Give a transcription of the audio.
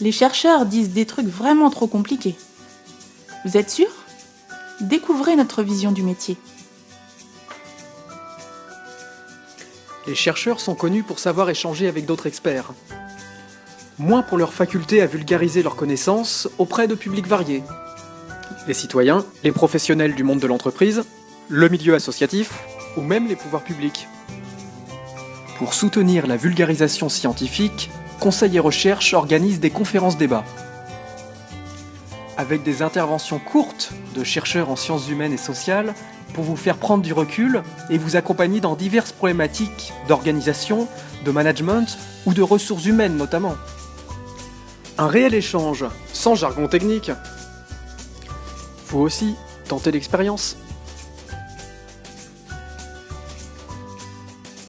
Les chercheurs disent des trucs vraiment trop compliqués. Vous êtes sûr? Découvrez notre vision du métier. Les chercheurs sont connus pour savoir échanger avec d'autres experts. Moins pour leur faculté à vulgariser leurs connaissances auprès de publics variés. Les citoyens, les professionnels du monde de l'entreprise, le milieu associatif ou même les pouvoirs publics. Pour soutenir la vulgarisation scientifique, Conseil et Recherche organise des conférences débats. Avec des interventions courtes de chercheurs en sciences humaines et sociales pour vous faire prendre du recul et vous accompagner dans diverses problématiques d'organisation, de management ou de ressources humaines notamment. Un réel échange, sans jargon technique. Vous aussi, tentez l'expérience.